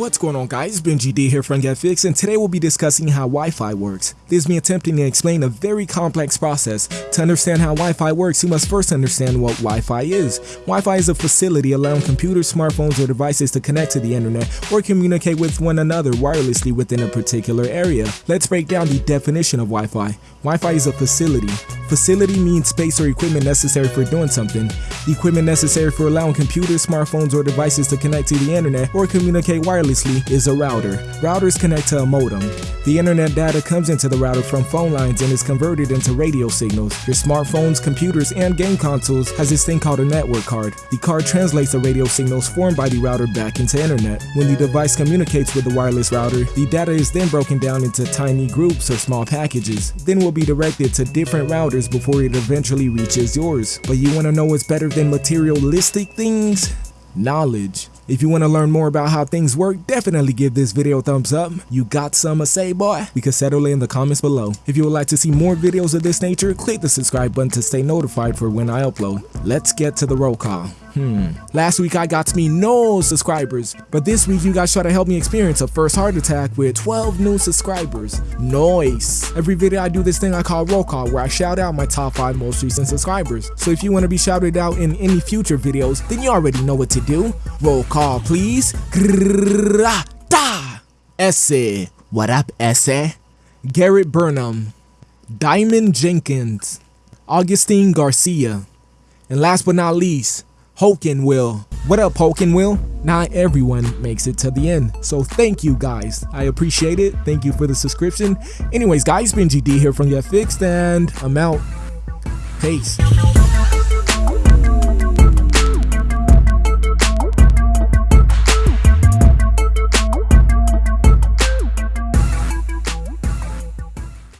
What's going on guys, Benji D here from GetFix and today we'll be discussing how Wi-Fi works. This is me attempting to explain a very complex process. To understand how Wi-Fi works, you must first understand what Wi-Fi is. Wi-Fi is a facility allowing computers, smartphones, or devices to connect to the internet or communicate with one another wirelessly within a particular area. Let's break down the definition of Wi-Fi. Wi-Fi is a facility. Facility means space or equipment necessary for doing something. The equipment necessary for allowing computers, smartphones, or devices to connect to the internet or communicate wirelessly is a router. Routers connect to a modem. The internet data comes into the router from phone lines and is converted into radio signals. Your smartphones, computers, and game consoles has this thing called a network card. The card translates the radio signals formed by the router back into internet. When the device communicates with the wireless router, the data is then broken down into tiny groups or small packages, then will be directed to different routers before it eventually reaches yours. But you want to know what's better than materialistic things? Knowledge. If you want to learn more about how things work, definitely give this video a thumbs up. You got some to say, boy? We can settle in the comments below. If you would like to see more videos of this nature, click the subscribe button to stay notified for when I upload. Let's get to the roll call. Hmm. Last week I got me no subscribers, but this week you guys try to help me experience a first heart attack with 12 new subscribers. Noise. Every video I do this thing I call roll call where I shout out my top 5 most recent subscribers. So if you want to be shouted out in any future videos, then you already know what to do. Roll call please. Essay. What up, Essay? Garrett Burnham. Diamond Jenkins. Augustine Garcia. And last but not least, Hoken Will. What up, Hoken Will? Not everyone makes it to the end, so thank you guys. I appreciate it. Thank you for the subscription. Anyways, guys, Benji D here from Get Fixed, and I'm out. Peace.